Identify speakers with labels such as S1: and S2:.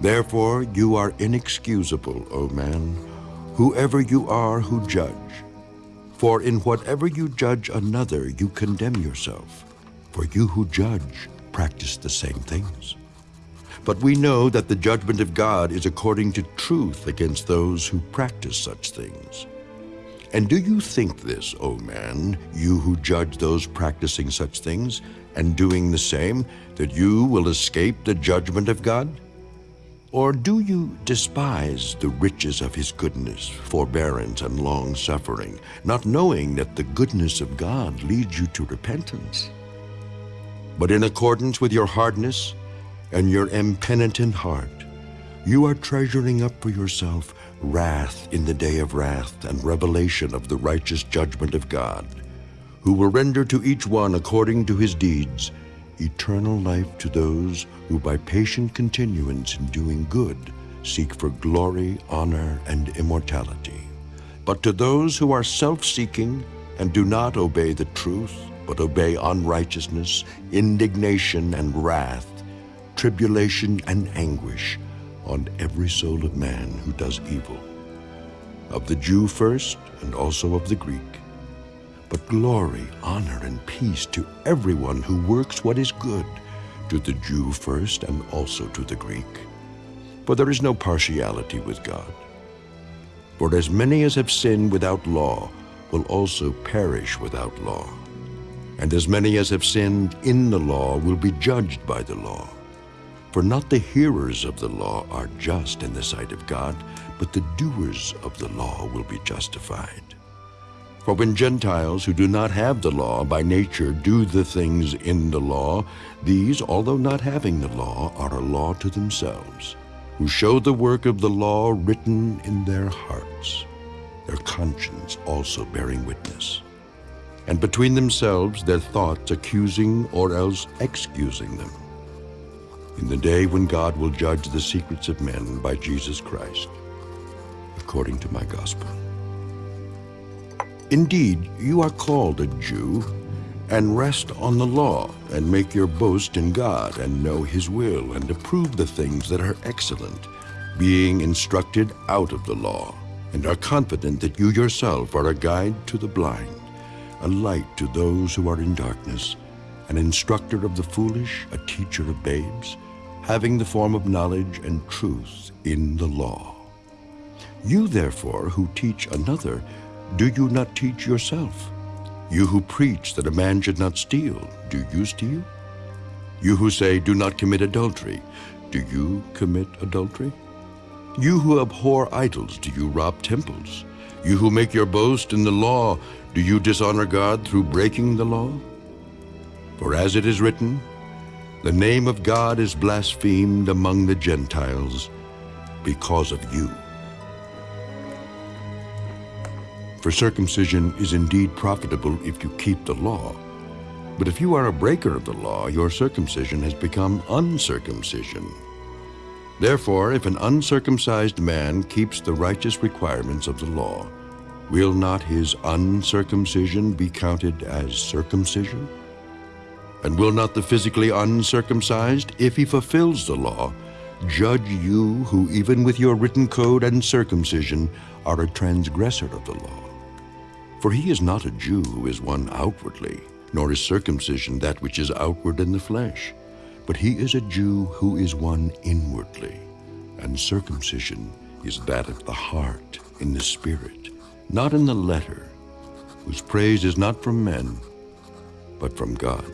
S1: Therefore you are inexcusable, O man, whoever you are who judge. For in whatever you judge another, you condemn yourself. For you who judge practice the same things. But we know that the judgment of God is according to truth against those who practice such things. And do you think this, O man, you who judge those practicing such things, and doing the same, that you will escape the judgment of God? Or do you despise the riches of his goodness, forbearance, and long-suffering, not knowing that the goodness of God leads you to repentance? But in accordance with your hardness and your impenitent heart, you are treasuring up for yourself wrath in the day of wrath and revelation of the righteous judgment of God, who will render to each one according to his deeds eternal life to those who by patient continuance in doing good seek for glory, honor, and immortality. But to those who are self-seeking and do not obey the truth, but obey unrighteousness, indignation, and wrath, tribulation and anguish on every soul of man who does evil, of the Jew first and also of the Greek but glory, honor, and peace to everyone who works what is good, to the Jew first and also to the Greek. For there is no partiality with God. For as many as have sinned without law will also perish without law. And as many as have sinned in the law will be judged by the law. For not the hearers of the law are just in the sight of God, but the doers of the law will be justified. For when Gentiles who do not have the law by nature do the things in the law, these, although not having the law, are a law to themselves, who show the work of the law written in their hearts, their conscience also bearing witness. And between themselves their thoughts accusing or else excusing them. In the day when God will judge the secrets of men by Jesus Christ, according to my gospel. Indeed, you are called a Jew, and rest on the law, and make your boast in God, and know his will, and approve the things that are excellent, being instructed out of the law, and are confident that you yourself are a guide to the blind, a light to those who are in darkness, an instructor of the foolish, a teacher of babes, having the form of knowledge and truth in the law. You therefore who teach another, do you not teach yourself? You who preach that a man should not steal, do you steal? You who say, do not commit adultery, do you commit adultery? You who abhor idols, do you rob temples? You who make your boast in the law, do you dishonor God through breaking the law? For as it is written, the name of God is blasphemed among the Gentiles because of you. For circumcision is indeed profitable if you keep the law. But if you are a breaker of the law, your circumcision has become uncircumcision. Therefore, if an uncircumcised man keeps the righteous requirements of the law, will not his uncircumcision be counted as circumcision? And will not the physically uncircumcised, if he fulfills the law, judge you who even with your written code and circumcision are a transgressor of the law? For he is not a Jew who is one outwardly, nor is circumcision that which is outward in the flesh, but he is a Jew who is one inwardly, and circumcision is that of the heart, in the spirit, not in the letter, whose praise is not from men, but from God.